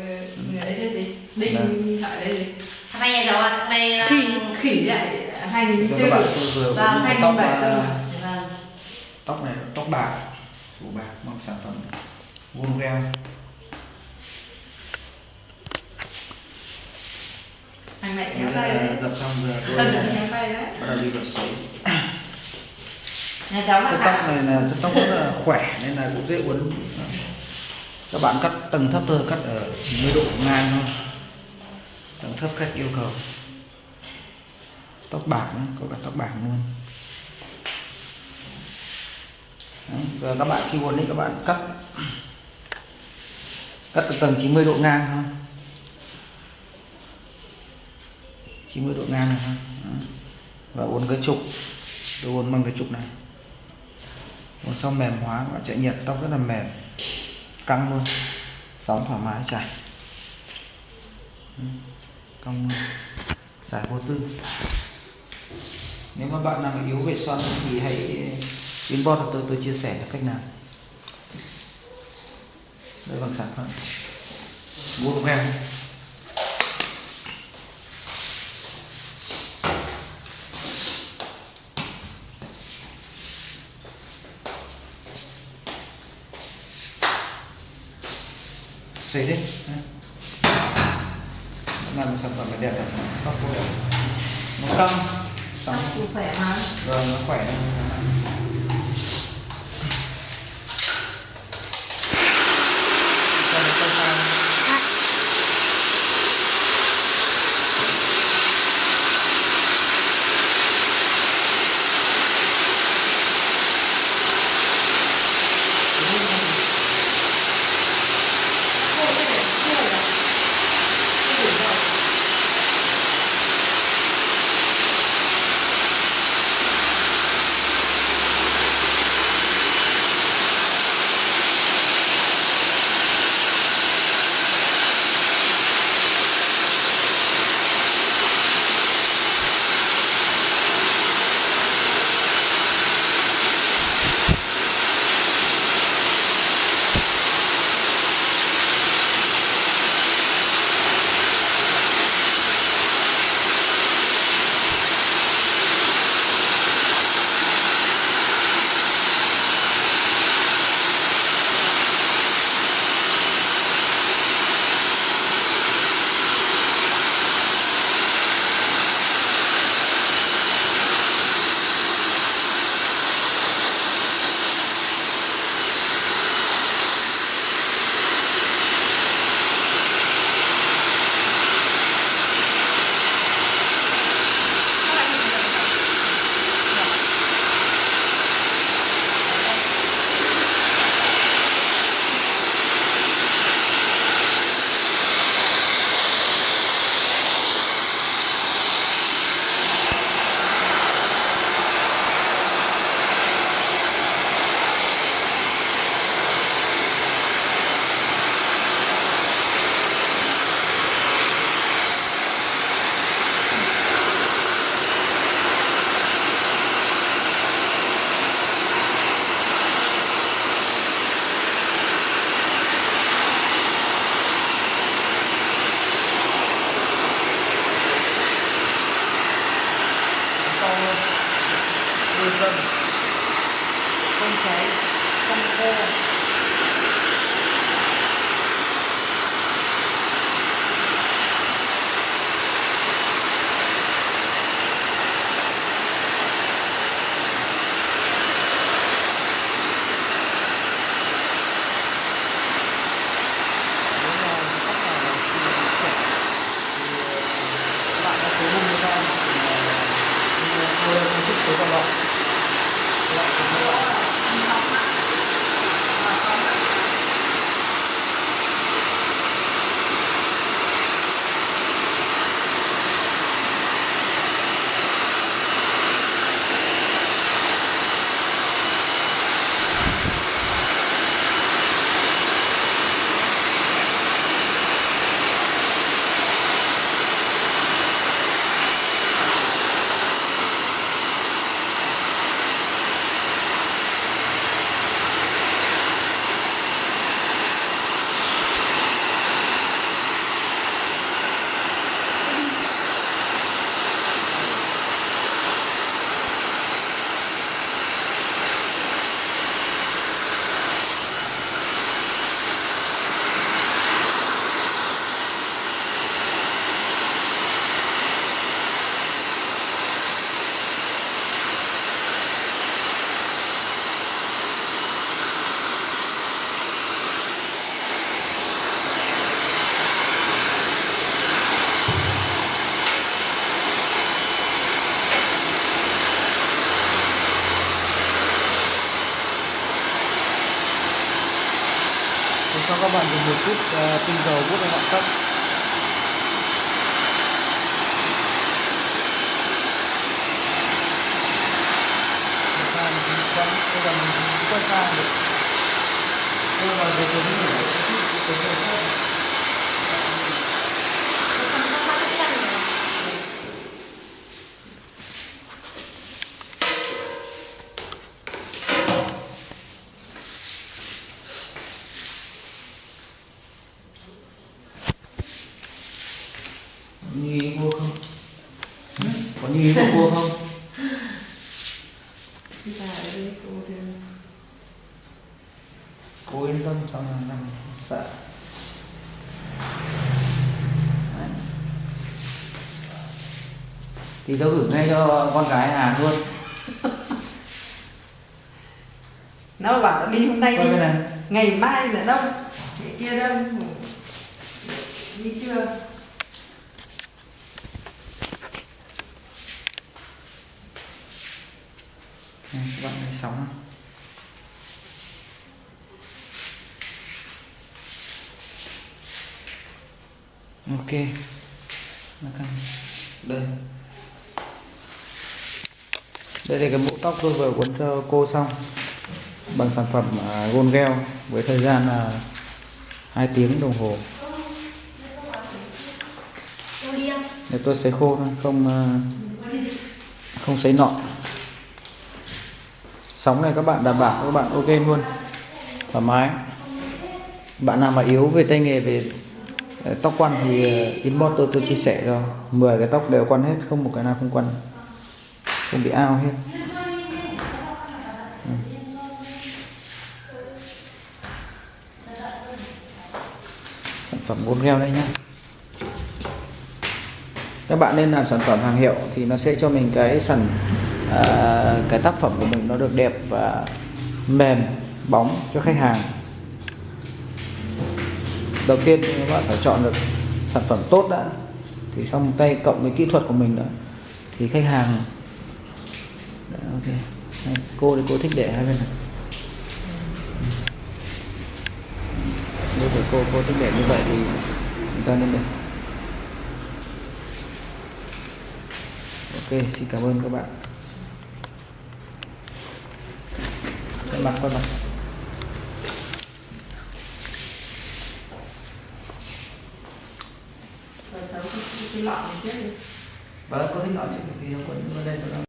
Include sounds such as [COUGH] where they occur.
ấy chứ gì đinh gì Hôm nay rồi, hôm nay là... khỉ khỉ lại hai nghìn tư và uống hai nghìn bảy à, vâng tóc này tóc bạc phủ bạc bằng sản phẩm vuông này Bây khéo giờ tay đấy. dập xong giờ [LAUGHS] tôi là khéo tay đấy. bắt đầu đi vào sấy. Nhà cháu là tóc này là chất tóc rất là khỏe nên là cũng dễ uốn các bạn cắt tầng thấp thôi cắt ở 90 độ ngang thôi. Tầng thấp cách yêu cầu. Tóc bảng có cả tóc bảng luôn. Đấy, giờ các bạn khi uốn đấy các bạn cắt. Cắt ở tầng 90 độ ngang thôi. 90 độ ngang này thôi. Đấy. và uốn cái trục. Tôi uốn bằng cái trục này. Uốn xong mềm hóa và chạy nhiệt tóc rất là mềm căng luôn. Sóng thoải mái chảy. Căng luôn. Chảy vô tư. Nếu mà bạn nào yếu về son thì hãy inbox cho tôi tôi chia sẻ là cách nào. Đây bằng sản phẩm. Vuông em? Xây đấy làm một sản phẩm là đẹp đẹp. Nó xong. Thì khỏe mà. Rồi nó khỏe dần không cháy không khô. Nếu mà các bạn cho các bạn dùng một chút ờ, tinh dầu bút lên ngọn tóc Một hai mình quấn, bây giờ mình cũng quay sang được. Nhưng mà về cái này cái cái cái Không có bắt cái răng này như ý mua không? Hử? có như ý mua không? Cô yên tâm cho là nằm sợ. Đấy. thì tao gửi ngay cho con gái Hà luôn. [LAUGHS] Nó bảo đi hôm nay Coi đi. ngày mai nữa đâu? Ngày kia đâu? Đi chưa Đây, các bạn thấy sóng không? ok đây. Đây là cái mũ tóc tôi vừa cuốn cho cô xong. Bằng sản phẩm uh, gôn gel với thời gian là 2 tiếng đồng hồ. Để tôi sấy khô thôi không ờ, không sấy nọ sóng này các bạn đảm bảo các bạn ok luôn, thoải mái. Bạn nào mà yếu về tay nghề, về ờ, tóc quăn thì ờ, inbox tôi tôi chia sẻ cho. 10 cái tóc đều quăn hết, không một cái nào không quăn. Không bị ao hết. Ừ. Sản phẩm gôn gheo đây nhá. Các bạn nên làm sản phẩm hàng hiệu thì nó sẽ cho mình cái sản à, cái tác phẩm của mình nó được đẹp và mềm bóng cho khách hàng. Đầu tiên các bạn phải chọn được sản phẩm tốt đã. Thì xong tay cộng với kỹ thuật của mình nữa. Thì khách hàng Đấy, ok. Đây, cô thì cô thích để hai bên này. Nếu của cô cô thích để như vậy thì chúng ta nên để ok xin cảm ơn các bạn cái mặt con mặt rồi cháu cái, cái lọ này trước đi. Vâng có thích nói chuyện thì nó ở đây cho nó